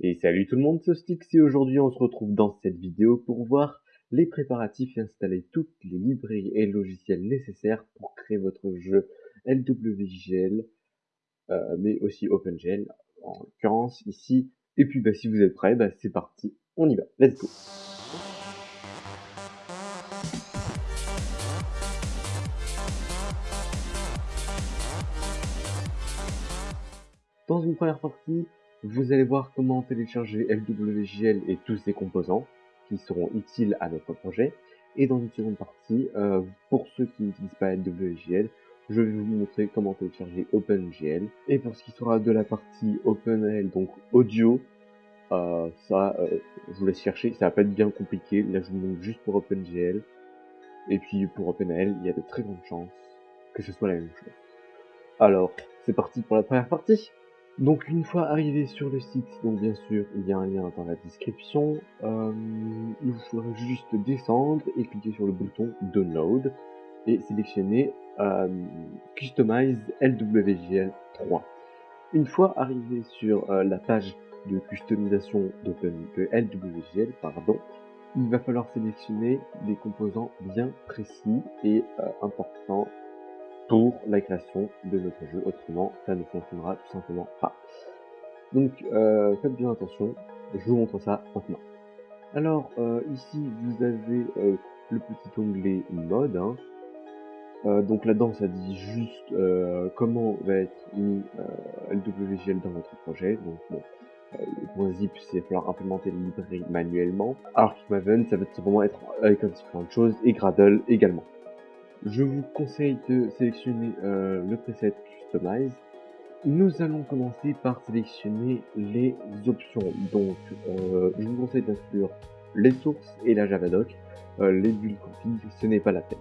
Et salut tout le monde, c'est Stix et aujourd'hui on se retrouve dans cette vidéo pour voir les préparatifs et installer toutes les librairies et logiciels nécessaires pour créer votre jeu LWGL, euh, mais aussi OpenGL en l'occurrence ici. Et puis bah, si vous êtes prêts, bah, c'est parti, on y va, let's go Dans une première partie, vous allez voir comment télécharger LWGL et tous ses composants qui seront utiles à notre projet. Et dans une seconde partie, euh, pour ceux qui n'utilisent pas LWGL, je vais vous montrer comment télécharger OpenGL. Et pour ce qui sera de la partie OpenGL, donc audio, euh, ça, euh, je vous laisse chercher, ça va pas être bien compliqué. Là, je vous montre juste pour OpenGL. Et puis pour OpenGL, il y a de très grandes chances que ce soit la même chose. Alors, c'est parti pour la première partie donc une fois arrivé sur le site, donc bien sûr il y a un lien dans la description, euh, il vous faudra juste descendre et cliquer sur le bouton Download et sélectionner euh, Customize LWGL 3. Une fois arrivé sur euh, la page de customisation de LWGL, pardon, il va falloir sélectionner des composants bien précis et importants pour la création de notre jeu, autrement ça ne fonctionnera tout simplement pas. Donc euh, faites bien attention, je vous montre ça maintenant. Alors euh, ici vous avez euh, le petit onglet mode, hein. donc là-dedans ça dit juste comment va être mis LWGL dans votre projet, donc bon, le point zip c'est falloir implémenter les librairies manuellement, alors Maven ça va vraiment être avec un petit peu de choses, et Gradle également. Je vous conseille de sélectionner euh, le preset Customize. Nous allons commencer par sélectionner les options. Donc, euh, je vous conseille d'inclure les sources et la Javadoc. Euh, les builds config, ce n'est pas la peine.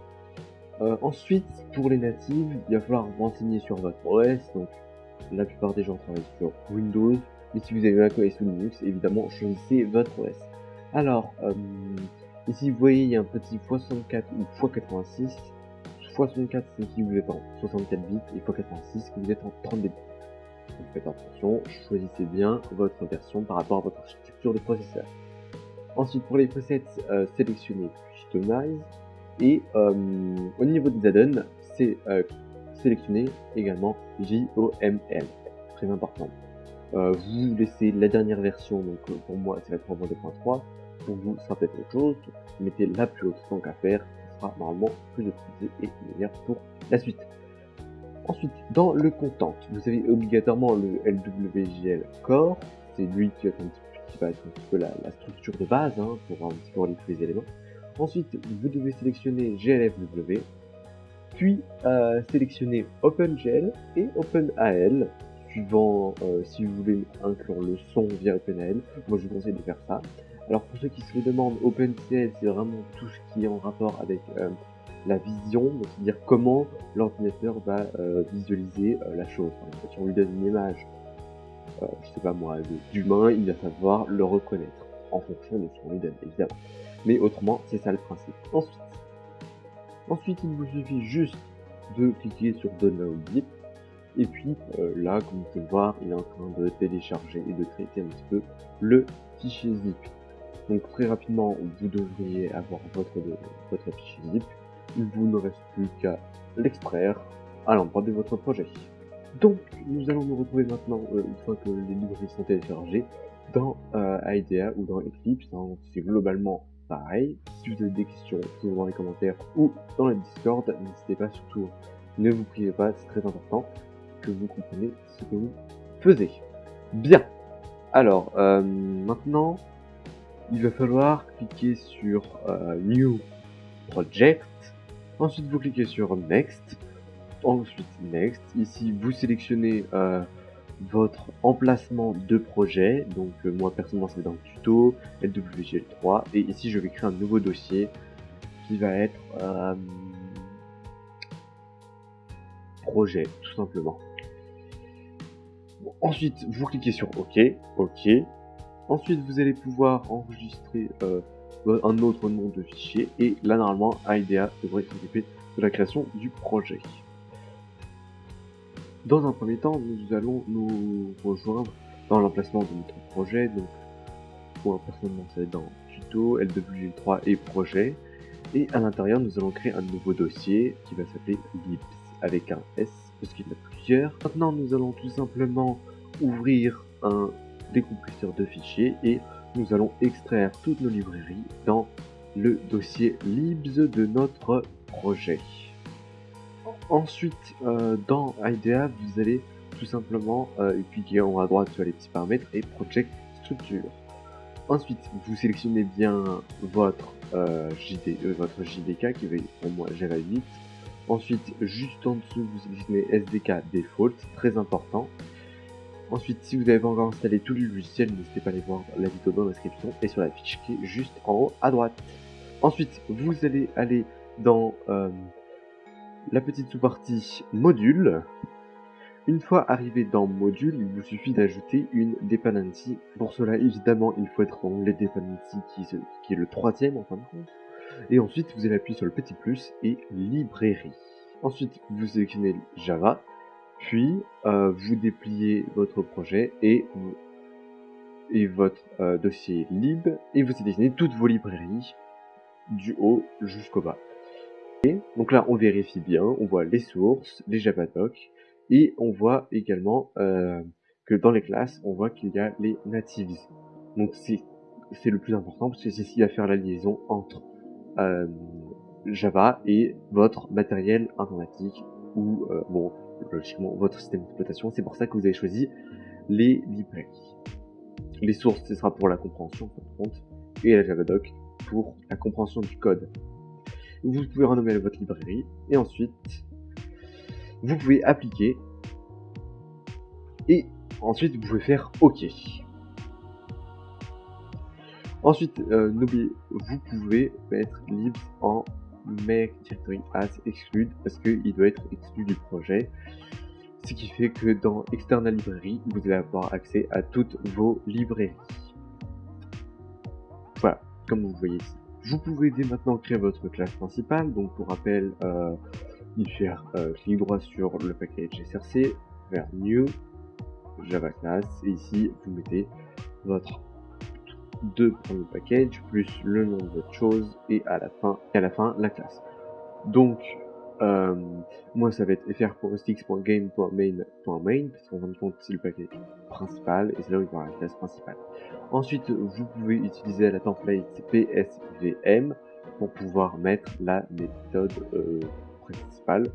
ensuite, pour les natives, il va falloir vous renseigner sur votre OS. Donc, la plupart des gens travaillent sur Windows. Mais si vous avez un OS ou Linux, évidemment, choisissez votre OS. Alors, ici, vous voyez, il y a un petit x64 ou x86 64 c'est si vous êtes en 64 bits et x86 que vous êtes en 32 bits. Donc faites attention, choisissez bien votre version par rapport à votre architecture de processeur. Ensuite pour les presets, euh, sélectionnez Customize et euh, au niveau des add-ons, c'est euh, également JOML, très important. Euh, vous laissez la dernière version, donc pour moi c'est la 3.2.3, pour vous ça peut être autre chose, mettez la plus haute tant qu'à faire, normalement plus optimisé et meilleur pour la suite. Ensuite, dans le content, vous avez obligatoirement le LWGL Core, c'est lui qui, va être un petit peu la, structure de base hein, pour un petit peu tous les éléments. Ensuite, vous devez sélectionner GLFW, puis euh, sélectionner OpenGL et OpenAL, suivant euh, si vous voulez inclure le son via OpenAL. Moi, je vous conseille de faire ça. Alors pour ceux qui se le demandent, OpenCL c'est vraiment tout ce qui est en rapport avec euh, la vision, c'est-à-dire comment l'ordinateur va euh, visualiser euh, la chose. si on lui donne une image, je sais pas moi, d'humain, il va savoir le reconnaître en fonction de ce qu'on lui donne, évidemment. Mais autrement, c'est ça le principe. Ensuite, il vous suffit juste de cliquer sur Download Zip, et puis là, comme vous pouvez voir, il est en train de télécharger et de traiter un petit peu le fichier zip. Donc très rapidement, vous devriez avoir votre, votre fichier zip. Il vous ne reste plus qu'à l'extraire à l'endroit de votre projet. Donc, nous allons nous retrouver maintenant, euh, une fois que les librairies sont téléchargées, dans euh, IDEA ou dans Eclipse. Hein. C'est globalement pareil. Si vous avez des questions, toujours dans les commentaires ou dans le Discord, n'hésitez pas surtout, ne vous privez pas, c'est très important que vous compreniez ce que vous faisiez. Bien. Alors, euh, maintenant, il va falloir cliquer sur euh, New Project. Ensuite, vous cliquez sur Next. Ensuite, Next. Ici, vous sélectionnez euh, votre emplacement de projet. Donc, euh, moi, personnellement, c'est dans le tuto, LWGL3. Et ici, je vais créer un nouveau dossier qui va être projet, tout simplement. ensuite, vous cliquez sur OK, OK, Ensuite, vous allez pouvoir enregistrer euh, un autre nom de fichier et là, normalement, IDEA devrait s'occuper de la création du projet. Dans un premier temps, nous allons nous rejoindre dans l'emplacement de notre projet. Donc, pour personnellement, ça va être dans tuto, LWG3 et projet. Et à l'intérieur, nous allons créer un nouveau dossier qui va s'appeler libs avec un S parce qu'il y en a plusieurs. Maintenant, nous allons tout simplement ouvrir un décompresseur de fichiers et nous allons extraire toutes nos librairies dans le dossier libs de notre projet. Ensuite, euh, dans IDEA, vous allez tout simplement euh, cliquer en haut à droite sur les petits paramètres et Project Structure. Ensuite, vous sélectionnez bien votre, euh, JD, votre JDK qui va pour moi Java 8. Ensuite, juste en dessous, vous sélectionnez SDK Default, très important. Ensuite, si vous n'avez pas encore installé tout le logiciel, n'hésitez pas à aller voir la vidéo dans la description et sur la fiche qui est juste en haut à droite. Ensuite, vous allez aller dans euh, la petite sous-partie module. Une fois arrivé dans module, il vous suffit d'ajouter une dependency. Pour cela, évidemment, il faut être dans les dependencies qui, qui est le troisième en fin de compte. Et ensuite, vous allez appuyer sur le petit plus et librairie. Ensuite, vous sélectionnez Java, puis euh, vous dépliez votre projet et, et votre euh, dossier lib, et vous sélectionnez toutes vos librairies du haut jusqu'au bas. Et donc là, on vérifie bien, on voit les sources, les javadoc, et on voit également euh, que dans les classes, on voit qu'il y a les natives. Donc c'est le plus important parce que c'est ce qui va faire la liaison entre euh, Java et votre matériel informatique ou euh, bon logiquement votre système d'exploitation. C'est pour ça que vous avez choisi les librairies. Les sources, ce sera pour la compréhension, compte, et la Javadoc pour la compréhension du code. Vous pouvez renommer votre librairie et ensuite vous pouvez appliquer et ensuite vous pouvez faire OK. Ensuite, euh, vous pouvez mettre libs en make directory as exclude parce qu'il doit être exclu du projet. Ce qui fait que dans external librairie, vous allez avoir accès à toutes vos librairies. Voilà, comme vous voyez ici. Vous pouvez dès maintenant créer votre classe principale. Donc pour rappel, euh, il faire clic droit sur le package src, vers new, java class, et ici vous mettez votre deux le package plus le nom de votre chose et à la fin à la fin la classe. Donc euh, moi ça va être fr.stix.game.main.main parce qu'en fin de compte c'est le package principal et c'est là où il y aura la classe principale. Ensuite vous pouvez utiliser la template psvm pour pouvoir mettre la méthode euh, principale.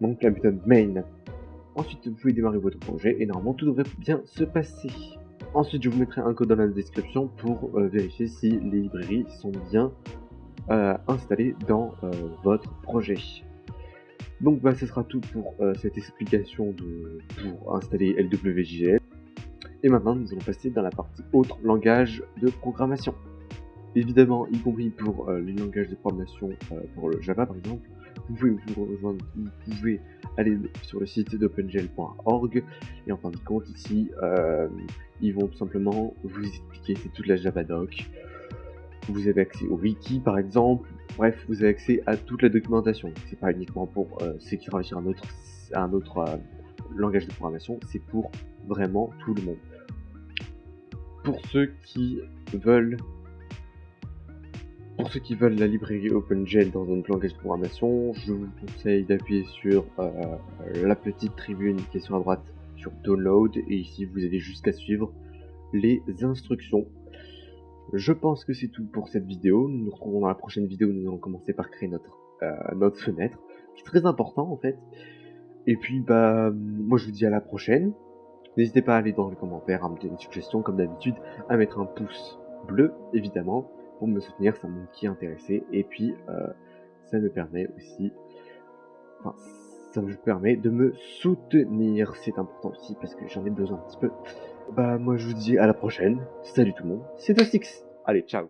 Donc la méthode main. Ensuite vous pouvez démarrer votre projet et normalement tout devrait bien se passer. Ensuite, je vous mettrai un code dans la description pour euh, vérifier si les librairies sont bien euh, installées dans euh, votre projet. Donc, bah, ce sera tout pour cette explication de, pour installer LWJL. Et maintenant, nous allons passer dans la partie autre langage de programmation. Évidemment, y compris pour les langages de programmation, pour le Java par exemple, vous pouvez vous rejoindre, vous pouvez aller sur le site d'opengl.org et en fin de compte ici euh, ils vont tout simplement vous expliquer. C'est toute la javadoc vous avez accès au wiki par exemple. Bref vous avez accès à toute la documentation. C'est pas uniquement pour ceux qui travaillent sur un autre un autre euh, langage de programmation. C'est pour vraiment tout le monde. Pour ceux qui veulent pour ceux qui veulent la librairie OpenGL dans un langage de programmation, je vous conseille d'appuyer sur euh, la petite tribune qui est sur la droite sur Download et ici vous avez jusqu'à suivre les instructions. Je pense que c'est tout pour cette vidéo. Nous nous retrouvons dans la prochaine vidéo où nous allons commencer par créer notre, euh, notre fenêtre, qui est très important en fait. Et puis bah moi je vous dis à la prochaine. N'hésitez pas à aller dans les commentaires, à me donner une suggestion comme d'habitude, à mettre un pouce bleu évidemment pour me soutenir, ça montre qui intéressé. Et puis, euh, ça me permet aussi, enfin, ça me permet de me soutenir. C'est important aussi parce que j'en ai besoin un petit peu. Bah, moi, je vous dis à la prochaine. Salut tout le monde. C'est Six. Allez, ciao.